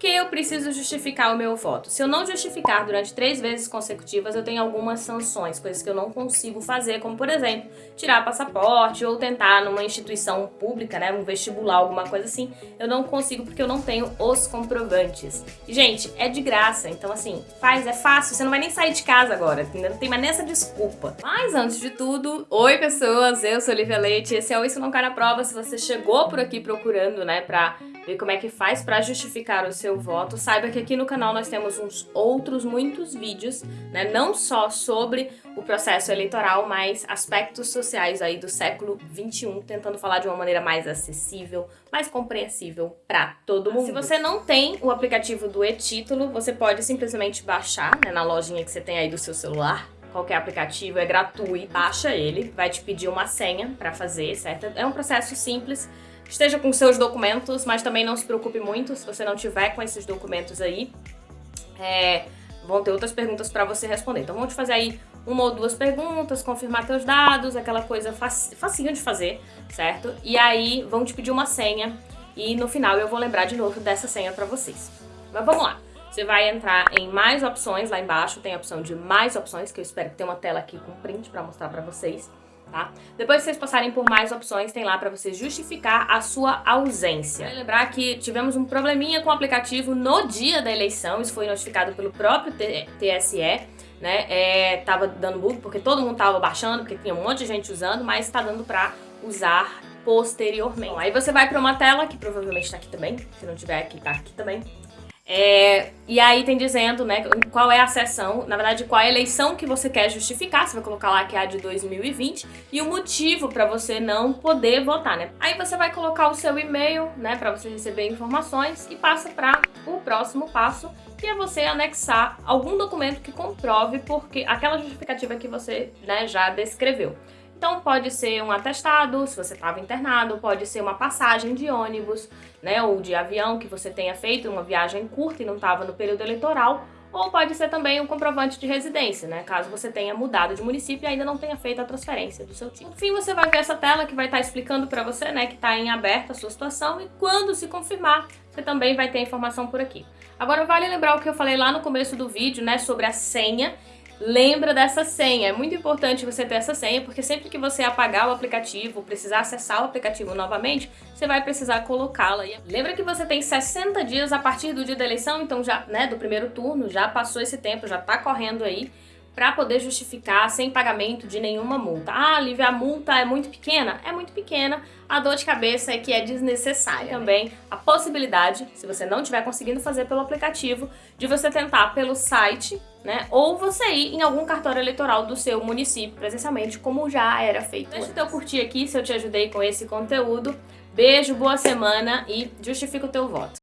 que eu preciso justificar o meu voto? Se eu não justificar durante três vezes consecutivas, eu tenho algumas sanções, coisas que eu não consigo fazer, como por exemplo, tirar passaporte ou tentar numa instituição pública, né, um vestibular, alguma coisa assim, eu não consigo porque eu não tenho os comprovantes. E, gente, é de graça, então assim, faz, é fácil, você não vai nem sair de casa agora, não tem mais nessa desculpa. Mas antes de tudo, oi pessoas, eu sou Olivia Leite, esse é o Isso Não Cai Na Prova, se você chegou por aqui procurando, né, pra ver como é que faz para justificar o seu voto, saiba que aqui no canal nós temos uns outros muitos vídeos, né, não só sobre o processo eleitoral, mas aspectos sociais aí do século 21, tentando falar de uma maneira mais acessível, mais compreensível para todo mundo. Se você não tem o aplicativo do e-título, você pode simplesmente baixar, né, na lojinha que você tem aí do seu celular, qualquer aplicativo, é gratuito, baixa ele, vai te pedir uma senha para fazer, certo? É um processo simples, Esteja com seus documentos, mas também não se preocupe muito se você não tiver com esses documentos aí. É, vão ter outras perguntas para você responder. Então, vamos te fazer aí uma ou duas perguntas, confirmar teus dados, aquela coisa fac facinho de fazer, certo? E aí, vão te pedir uma senha e no final eu vou lembrar de novo dessa senha para vocês. Mas vamos lá. Você vai entrar em mais opções, lá embaixo tem a opção de mais opções, que eu espero que tenha uma tela aqui com print para mostrar para vocês tá? Depois que vocês passarem por mais opções, tem lá para você justificar a sua ausência. Lembrar que tivemos um probleminha com o aplicativo no dia da eleição, isso foi notificado pelo próprio TSE, né? É, tava dando bug porque todo mundo tava baixando, porque tinha um monte de gente usando, mas tá dando pra usar posteriormente. Bom, aí você vai para uma tela, que provavelmente está aqui também, se não tiver aqui, tá aqui também, é, e aí tem dizendo, né, qual é a sessão, na verdade, qual é a eleição que você quer justificar, você vai colocar lá que é a de 2020, e o motivo para você não poder votar, né. Aí você vai colocar o seu e-mail, né, para você receber informações, e passa para o próximo passo, que é você anexar algum documento que comprove porque aquela justificativa que você, né, já descreveu. Então pode ser um atestado, se você estava internado, pode ser uma passagem de ônibus, né, ou de avião que você tenha feito uma viagem curta e não estava no período eleitoral, ou pode ser também um comprovante de residência, né, caso você tenha mudado de município e ainda não tenha feito a transferência do seu título. No fim, você vai ver essa tela que vai estar explicando para você, né, que está em aberto a sua situação e quando se confirmar, você também vai ter informação por aqui. Agora, vale lembrar o que eu falei lá no começo do vídeo, né, sobre a senha lembra dessa senha. É muito importante você ter essa senha, porque sempre que você apagar o aplicativo, precisar acessar o aplicativo novamente, você vai precisar colocá-la. Lembra que você tem 60 dias a partir do dia da eleição, então já, né, do primeiro turno, já passou esse tempo, já tá correndo aí para poder justificar sem pagamento de nenhuma multa. Ah, Lívia, a multa é muito pequena? É muito pequena, a dor de cabeça é que é desnecessária. Também a possibilidade, se você não estiver conseguindo fazer pelo aplicativo, de você tentar pelo site, né? Ou você ir em algum cartório eleitoral do seu município presencialmente, como já era feito. Deixa o teu curtir aqui se eu te ajudei com esse conteúdo. Beijo, boa semana e justifica o teu voto.